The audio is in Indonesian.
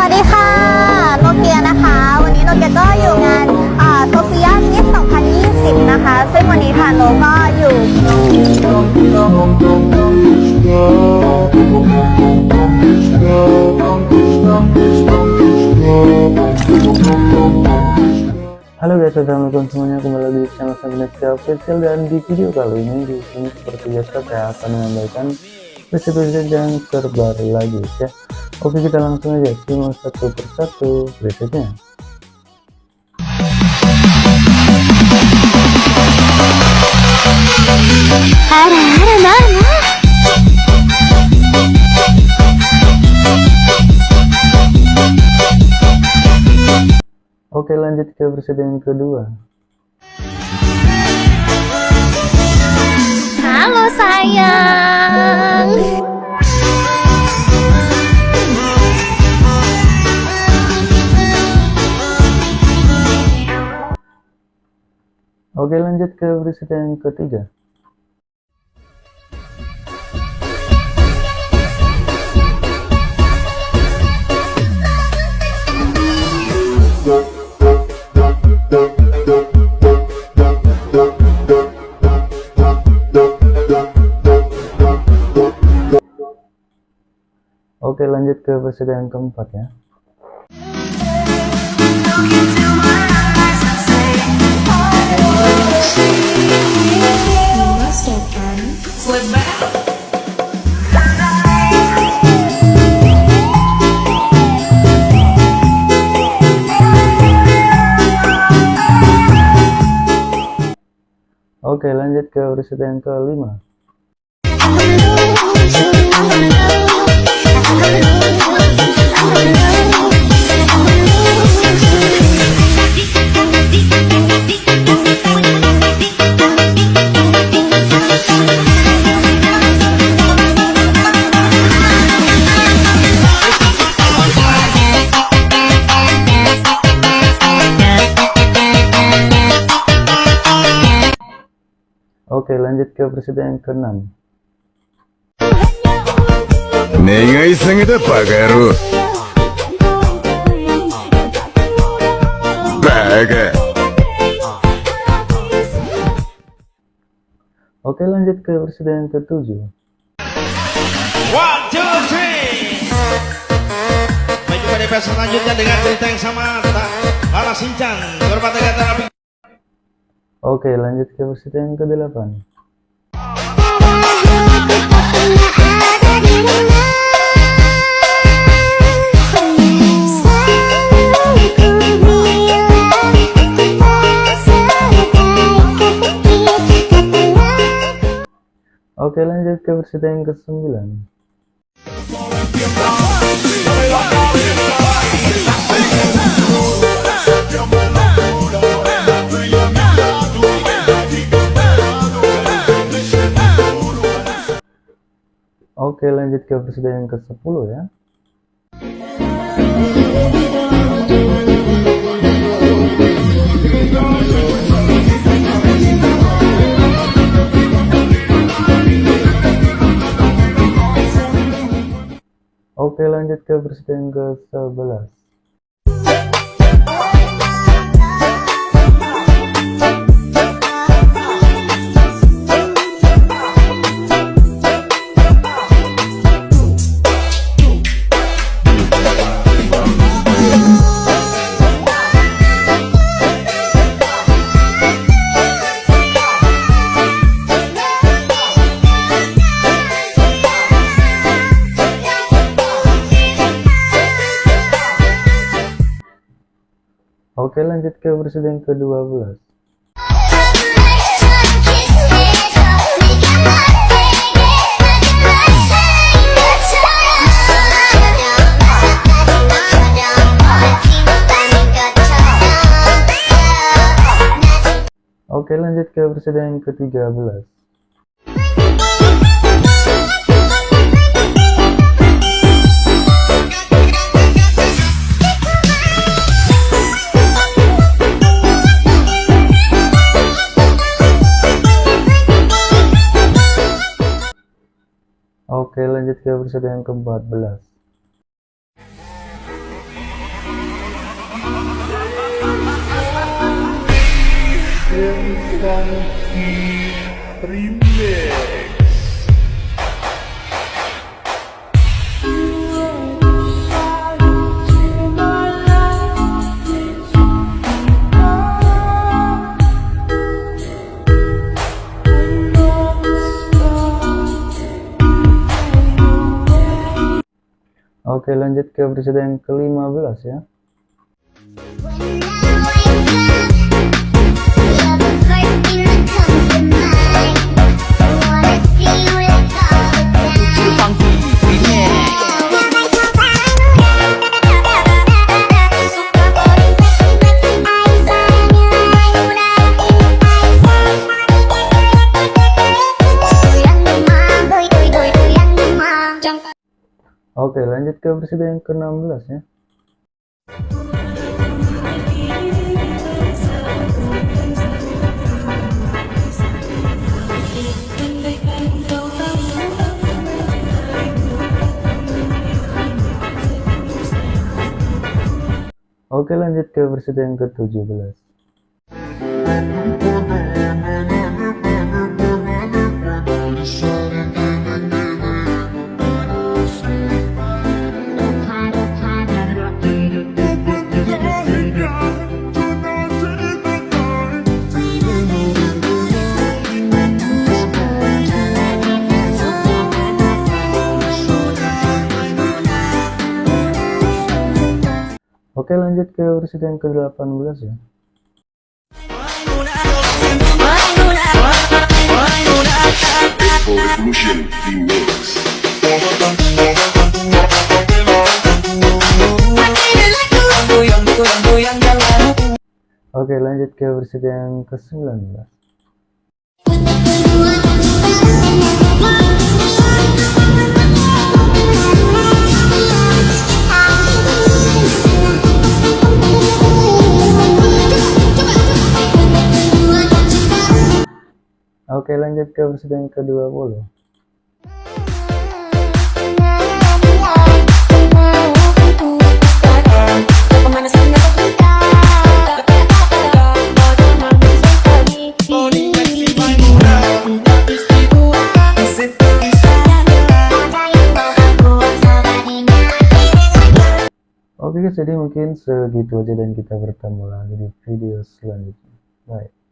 วัสดีค่ะ โนเกียนะคะ วันนี้โนเกียก็อยู่งานโซเฟียมิส2020 นะคะ ซึ่งวันนี้ทางโนก็อยู่ Halo guys, assalamualaikum semuanya kembali lagi di channel Sangineska Official dan di video kali ini di sini seperti biasa saya akan menyampaikan preset-preset yang terbaru lagi ya. Oke kita langsung aja simak satu persatu presetnya. Oke lanjut ke presiden kedua. Halo sayang. Oke lanjut ke presiden yang ketiga. Oke lanjut ke presiden yang keempat ya. Oke lanjut ke presiden yang kelima. Oke, lanjut ke presiden yang ke-6. Sengita pagaru. Baga. Oke, lanjut ke presiden yang ke-7. One, two, three. DP selanjutnya dengan cerita yang sama. Balas Sinchan, berpatah kata Oke lanjut ke presiden yang kedelapan. Oke lanjut ke presiden yang kesembilan. Oke lanjut ke episode yang ke-10 ya. Oke lanjut ke episode yang ke-11. Oke lanjut ke verse yang ke-12 Oke lanjut ke verse yang ke-13 Oke lanjut ke episode yang ke-14 Terima kasih Oke lanjut ke episode yang ke-15 ya ke yang ke-16 ya. Oke lanjut ke yang ke-17 Oke lanjut ke episode yang ke-18 ya. Oke lanjut ke episode yang ke-19 Oke lanjut ke yang ke-20 Oke guys jadi mungkin segitu aja dan kita bertemu lagi di video selanjutnya. Bye